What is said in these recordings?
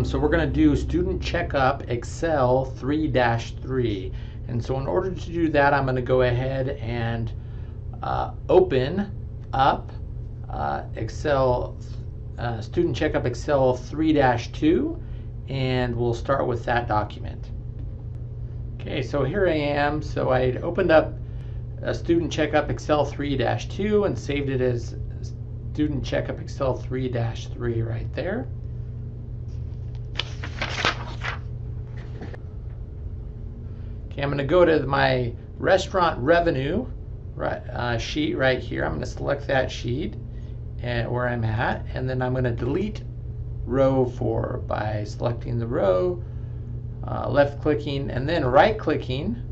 Awesome, so we're going to do Student Checkup Excel 3-3. And so in order to do that, I'm going to go ahead and uh, open up uh, Excel, uh, Student Checkup Excel 3-2, and we'll start with that document. Okay, so here I am. So I opened up a Student Checkup Excel 3-2 and saved it as Student Checkup Excel 3-3 right there. Okay, I'm going to go to my restaurant revenue right, uh, sheet right here. I'm going to select that sheet and where I'm at, and then I'm going to delete row 4 by selecting the row, uh, left clicking, and then right clicking.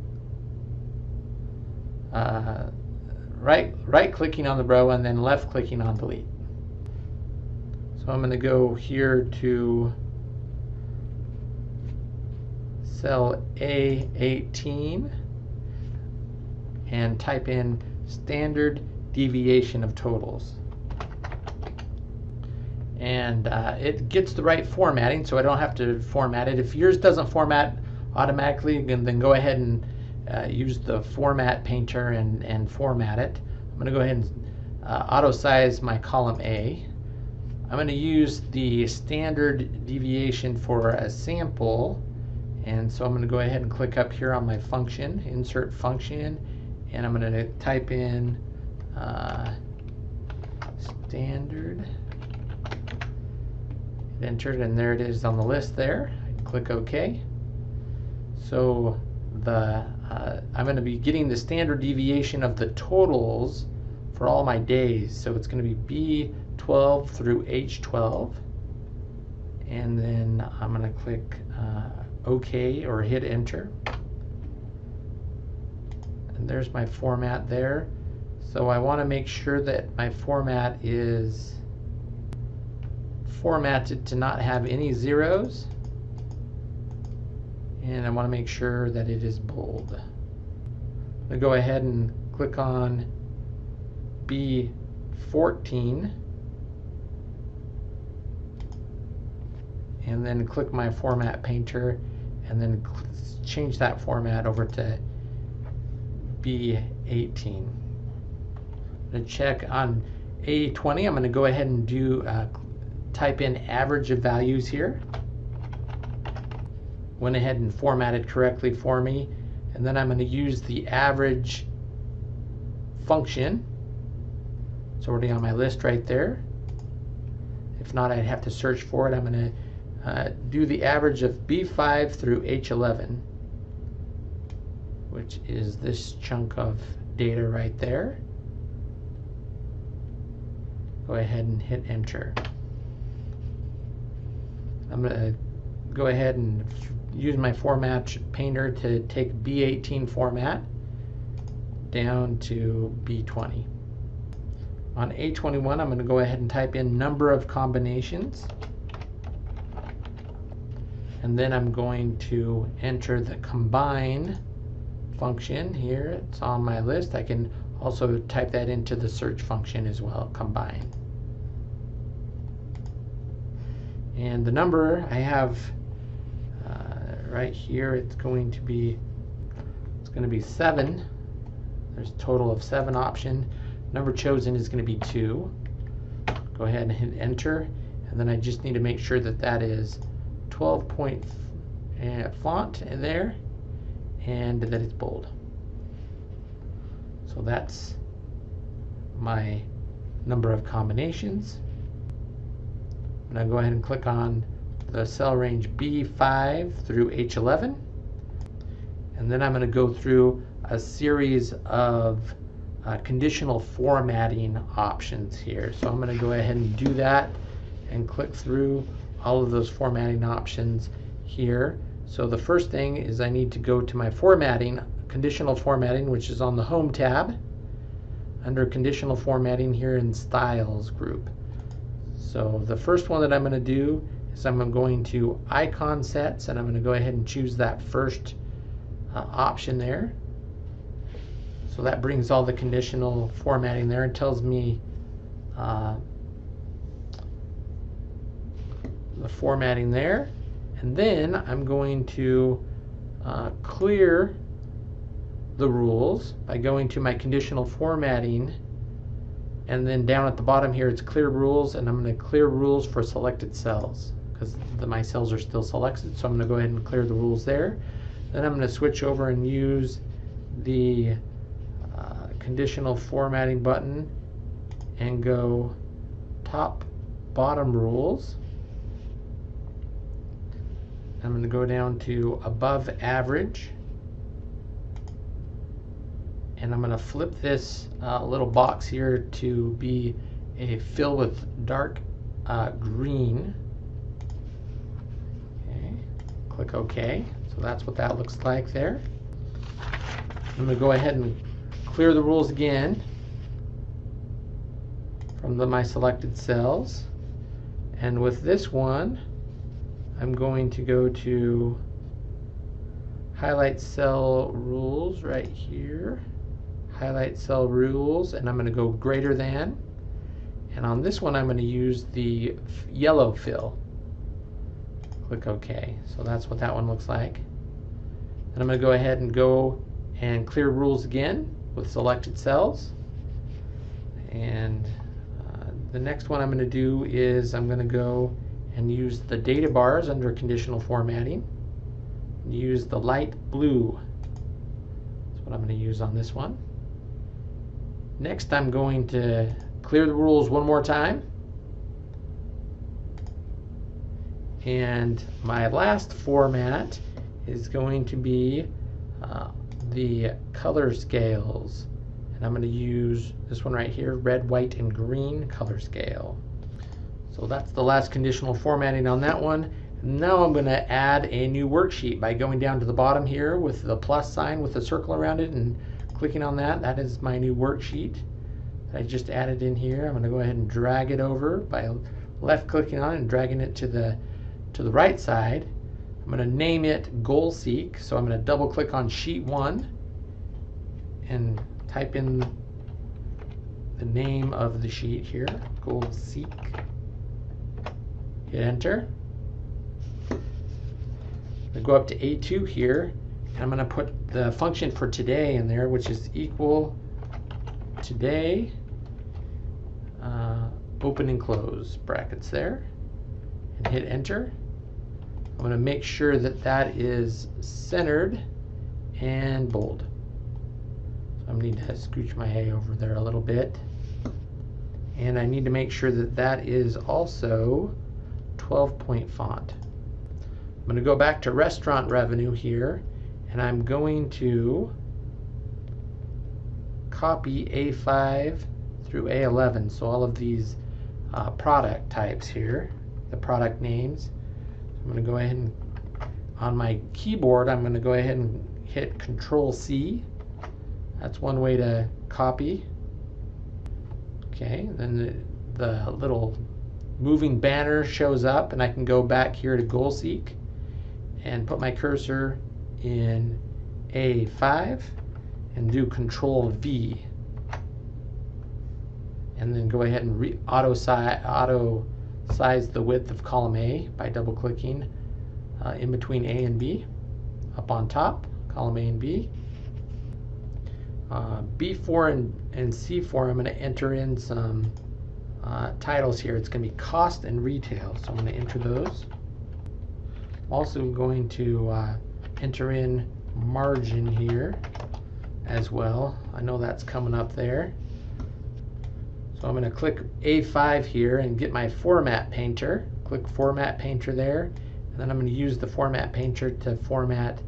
Uh, right right clicking on the row and then left clicking on delete. So I'm going to go here to cell A18 and type in standard deviation of totals. And uh, it gets the right formatting, so I don't have to format it. If yours doesn't format automatically, then, then go ahead and uh, use the format painter and, and format it. I'm going to go ahead and uh, auto size my column A. I'm going to use the standard deviation for a sample and so I'm going to go ahead and click up here on my function, insert function, and I'm going to type in uh, standard. It, and there it is on the list there. Click OK. So the uh, I'm going to be getting the standard deviation of the totals for all my days. So it's going to be B12 through H12. And then I'm going to click uh, OK or hit enter. And there's my format there. So I want to make sure that my format is formatted to not have any zeros. And I want to make sure that it is bold. I'm going to go ahead and click on B14 and then click my format painter and then change that format over to B18. I'm going to check on A20, I'm going to go ahead and do uh, type in average of values here. Went ahead and formatted correctly for me. And then I'm going to use the average function. It's already on my list right there. If not, I'd have to search for it. I'm going to uh, do the average of B5 through H11, which is this chunk of data right there. Go ahead and hit enter. I'm going to go ahead and use my format painter to take B18 format down to B20. On A21, I'm going to go ahead and type in number of combinations and then I'm going to enter the combine function here. It's on my list. I can also type that into the search function as well, combine. And the number I have uh, right here, it's going to be it's going to be seven. There's a total of seven option. Number chosen is going to be two. Go ahead and hit enter, and then I just need to make sure that that is 12 point uh, font in there and that it's bold. So that's my number of combinations. I'm going to go ahead and click on the cell range B5 through H11 and then I'm going to go through a series of uh, conditional formatting options here. So I'm going to go ahead and do that and click through all of those formatting options here. So the first thing is I need to go to my formatting, conditional formatting, which is on the Home tab, under conditional formatting here in Styles group. So the first one that I'm going to do is I'm going to icon sets, and I'm going to go ahead and choose that first uh, option there. So that brings all the conditional formatting there and tells me uh, the formatting there. And then I'm going to uh, clear the rules by going to my conditional formatting. And then down at the bottom here it's clear rules and I'm going to clear rules for selected cells because my cells are still selected. So I'm going to go ahead and clear the rules there. Then I'm going to switch over and use the uh, conditional formatting button and go top bottom rules I'm going to go down to above average and I'm going to flip this uh, little box here to be a fill with dark uh, green. Okay. Click OK. So that's what that looks like there. I'm going to go ahead and clear the rules again from the, my selected cells. And with this one, I'm going to go to highlight cell rules right here. Highlight cell rules and I'm going to go greater than. And on this one I'm going to use the yellow fill. Click OK. So that's what that one looks like. And I'm going to go ahead and go and clear rules again with selected cells. And uh, the next one I'm going to do is I'm going to go and use the data bars under conditional formatting use the light blue that's what I'm going to use on this one Next, I'm going to clear the rules one more time. And my last format is going to be uh, the color scales. And I'm going to use this one right here, red, white, and green color scale. So that's the last conditional formatting on that one. Now I'm going to add a new worksheet by going down to the bottom here with the plus sign with a circle around it and clicking on that, that is my new worksheet I just added in here. I'm going to go ahead and drag it over by left clicking on it and dragging it to the to the right side. I'm going to name it Goal Seek. So I'm going to double click on sheet one and type in the name of the sheet here, Goal Seek. Hit enter. I go up to A2 here and I'm going to put the function for today in there, which is equal today, uh, open and close brackets there, and hit enter. I'm going to make sure that that is centered and bold. So I need to scooch my hay over there a little bit. And I need to make sure that that is also 12 point font. I'm going to go back to restaurant revenue here and I'm going to copy A5 through A11. So all of these uh, product types here, the product names. I'm going to go ahead and on my keyboard, I'm going to go ahead and hit Control C. That's one way to copy. Okay, then the, the little moving banner shows up and I can go back here to GoalSeek and put my cursor in A5 and do Control V. And then go ahead and re auto, si auto size the width of column A by double clicking uh, in between A and B. Up on top, column A and B. Uh, B4 and, and C4, I'm going to enter in some uh, titles here. It's going to be cost and retail, so I'm going to enter those. I'm also going to uh, enter in margin here as well. I know that's coming up there. So I'm going to click A5 here and get my format painter. Click format painter there. And then I'm going to use the format painter to format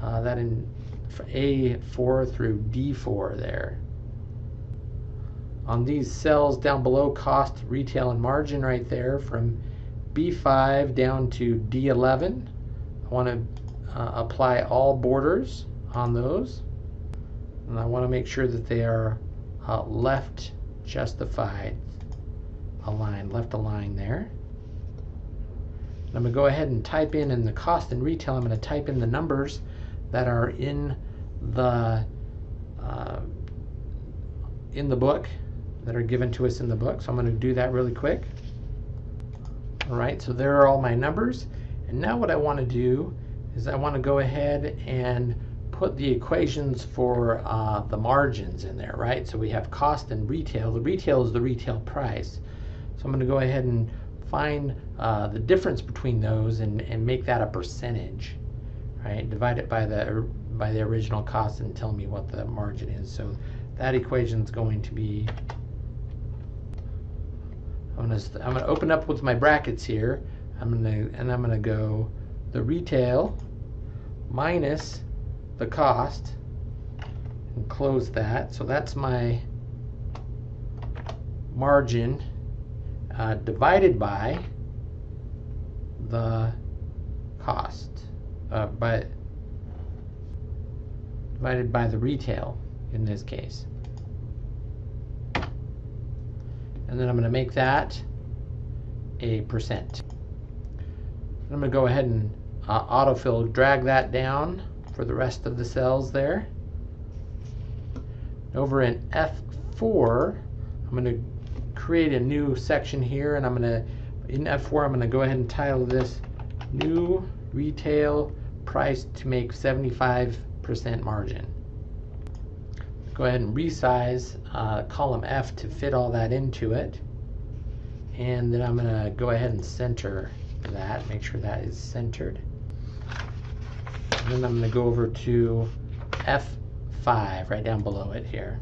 uh, that in A4 through D4 there. On these cells down below, cost, retail, and margin right there from B5 down to D11, I want to uh, apply all borders on those. And I want to make sure that they are uh, left justified aligned, left aligned there. And I'm going to go ahead and type in in the cost and retail, I'm going to type in the numbers that are in the uh, in the book that are given to us in the book. So I'm going to do that really quick. All right, so there are all my numbers. And now what I want to do is I want to go ahead and put the equations for uh, the margins in there, right? So we have cost and retail. The retail is the retail price. So I'm going to go ahead and find uh, the difference between those and, and make that a percentage, right? Divide it by the by the original cost and tell me what the margin is. So that equation is going to be I'm gonna I'm gonna open up with my brackets here. I'm gonna and I'm gonna go the retail minus the cost and close that. So that's my margin uh, divided by the cost uh, by divided by the retail in this case. And then I'm going to make that a percent. I'm going to go ahead and uh, autofill, drag that down for the rest of the cells there. Over in F4, I'm going to create a new section here and I'm going to, in F4, I'm going to go ahead and title this New Retail Price to make 75% margin go ahead and resize uh, column F to fit all that into it. And then I'm going to go ahead and center that, make sure that is centered. And then I'm going to go over to F5 right down below it here.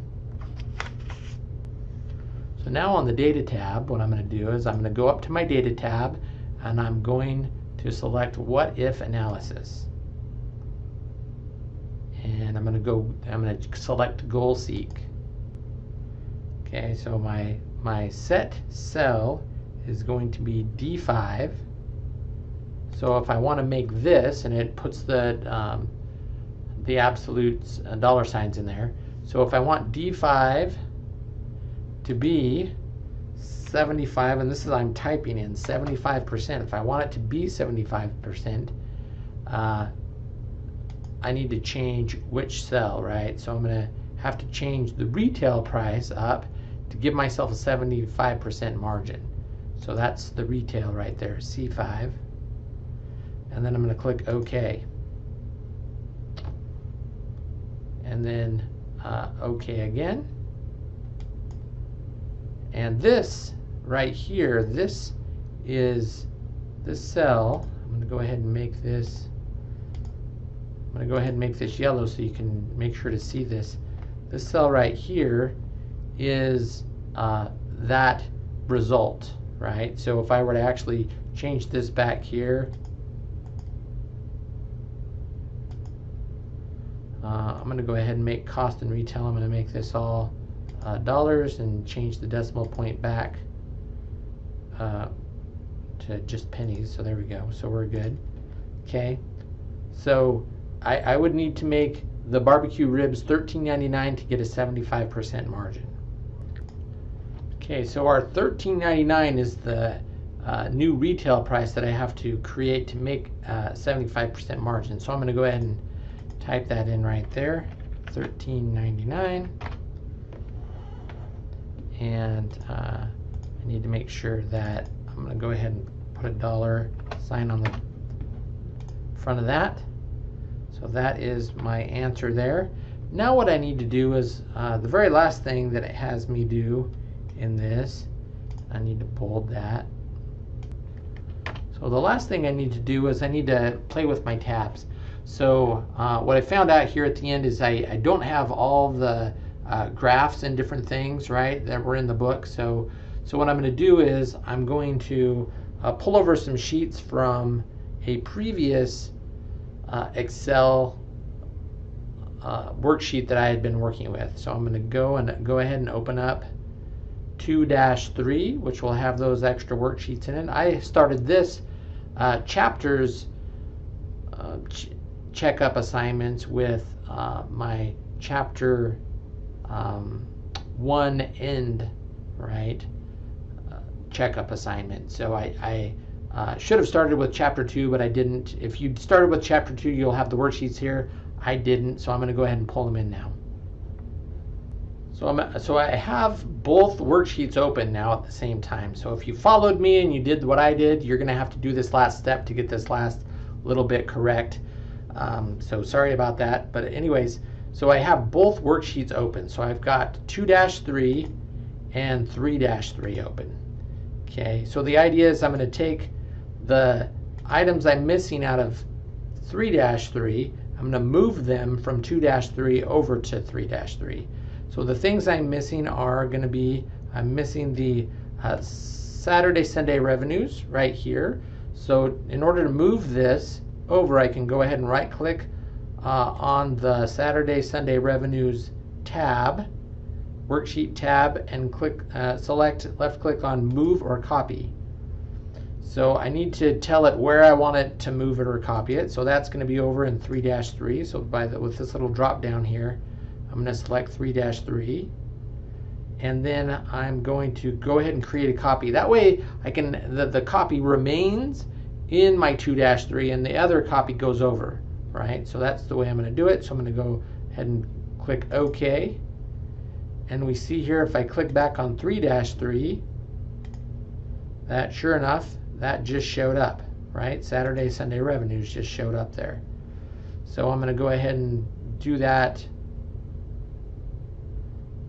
So now on the data tab, what I'm going to do is I'm going to go up to my data tab and I'm going to select what if analysis and I'm going to go, I'm going to select goal seek. Okay, so my, my set cell is going to be D5. So if I want to make this, and it puts the, um, the absolute uh, dollar signs in there. So if I want D5 to be 75, and this is I'm typing in 75%. If I want it to be 75%, uh, I need to change which cell, right? So I'm going to have to change the retail price up to give myself a 75% margin. So that's the retail right there, C5. And then I'm going to click OK. And then uh, OK again. And this right here, this is the cell. I'm going to go ahead and make this I'm going to go ahead and make this yellow so you can make sure to see this. This cell right here is uh, that result, right? So if I were to actually change this back here, uh, I'm going to go ahead and make cost and retail. I'm going to make this all uh, dollars and change the decimal point back uh, to just pennies. So there we go. So we're good. Okay. So I, I would need to make the barbecue ribs $13.99 to get a 75% margin. Okay, so our $13.99 is the uh, new retail price that I have to create to make 75% uh, margin. So I'm going to go ahead and type that in right there, $13.99. And uh, I need to make sure that I'm going to go ahead and put a dollar sign on the front of that. So that is my answer there. Now what I need to do is uh, the very last thing that it has me do in this, I need to bold that. So the last thing I need to do is I need to play with my tabs. So uh, what I found out here at the end is I, I don't have all the uh, graphs and different things, right, that were in the book. So, so what I'm going to do is I'm going to uh, pull over some sheets from a previous uh, Excel uh, worksheet that I had been working with. So I'm going to go and go ahead and open up 2-3, which will have those extra worksheets in it. I started this uh, chapters uh, ch checkup assignments with uh, my chapter um, one end, right, uh, checkup assignment. So I, I uh, should have started with chapter two, but I didn't. If you started with chapter two, you'll have the worksheets here. I didn't, so I'm going to go ahead and pull them in now. So I'm so I have both worksheets open now at the same time. So if you followed me and you did what I did, you're gonna have to do this last step to get this last little bit correct. Um, so sorry about that. But anyways, so I have both worksheets open. So I've got 2-3 and 3-3 open. Okay, so the idea is I'm gonna take the items I'm missing out of 3-3, I'm gonna move them from 2-3 over to 3-3. So the things I'm missing are going to be, I'm missing the uh, Saturday, Sunday revenues right here. So in order to move this over, I can go ahead and right click uh, on the Saturday, Sunday revenues tab, worksheet tab, and click, uh, select left click on move or copy. So I need to tell it where I want it to move it or copy it. So that's going to be over in 3-3. So by the, with this little drop down here, I'm going to select 3-3 and then I'm going to go ahead and create a copy. That way I can the, the copy remains in my 2-3 and the other copy goes over, right? So that's the way I'm going to do it. So I'm going to go ahead and click OK. And we see here if I click back on 3-3, that sure enough, that just showed up, right? Saturday, Sunday revenues just showed up there. So I'm going to go ahead and do that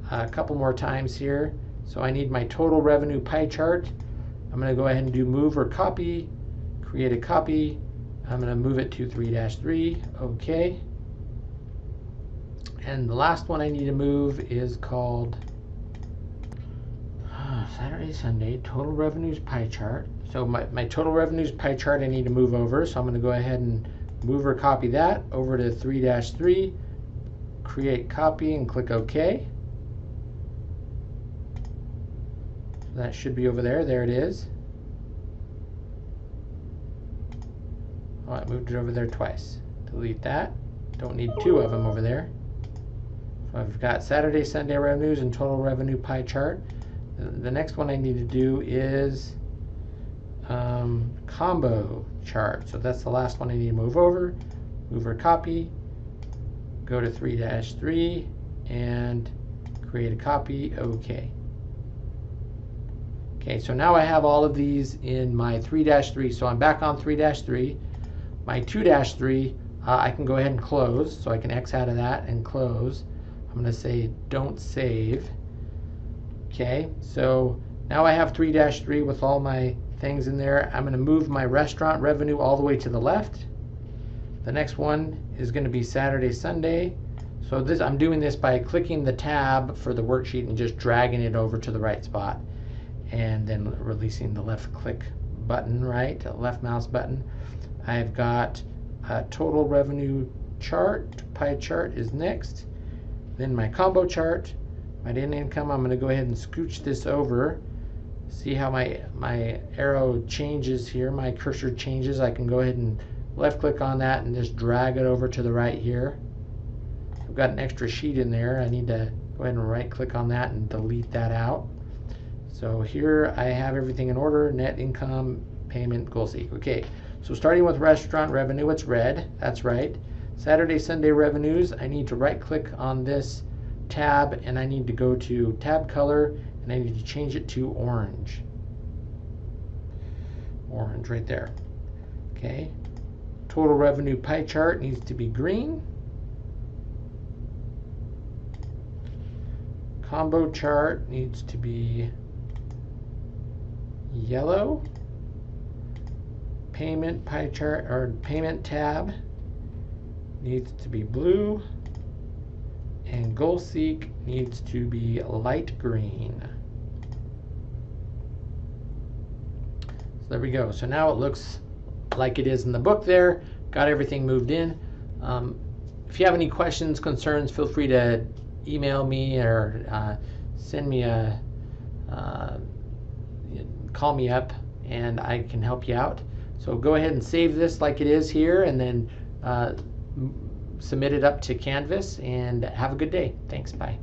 a couple more times here. So I need my total revenue pie chart. I'm going to go ahead and do move or copy, create a copy. I'm going to move it to 3-3, okay. And the last one I need to move is called uh, Saturday, Sunday, total revenues pie chart. So my, my total revenues pie chart I need to move over. So I'm going to go ahead and move or copy that over to 3-3, create copy and click OK. That should be over there. There it is. Oh, I moved it over there twice. Delete that. Don't need two of them over there. So I've got Saturday, Sunday revenues and total revenue pie chart. The next one I need to do is um, combo chart. So that's the last one I need to move over. Move or copy. Go to 3-3 and create a copy. Okay. Okay, so now I have all of these in my 3-3. So I'm back on 3-3. My 2-3, uh, I can go ahead and close. So I can X out of that and close. I'm going to say don't save. Okay, so now I have 3-3 with all my things in there. I'm going to move my restaurant revenue all the way to the left. The next one is going to be Saturday, Sunday. So this I'm doing this by clicking the tab for the worksheet and just dragging it over to the right spot and then releasing the left click button, right, left mouse button. I've got a total revenue chart, pie chart is next. Then my combo chart, my net income, I'm going to go ahead and scooch this over. See how my, my arrow changes here, my cursor changes. I can go ahead and left click on that and just drag it over to the right here. I've got an extra sheet in there. I need to go ahead and right click on that and delete that out. So here I have everything in order, net income, payment, goal seek. Okay, so starting with restaurant revenue, it's red, that's right. Saturday, Sunday revenues, I need to right click on this tab and I need to go to tab color and I need to change it to orange. Orange right there. Okay. Total revenue pie chart needs to be green. Combo chart needs to be yellow. Payment pie chart or payment tab needs to be blue. And goal seek needs to be light green. So there we go. So now it looks like it is in the book there. Got everything moved in. Um, if you have any questions, concerns, feel free to email me or uh, send me a uh, call me up and I can help you out. So go ahead and save this like it is here and then uh, submit it up to Canvas and have a good day. Thanks. Bye.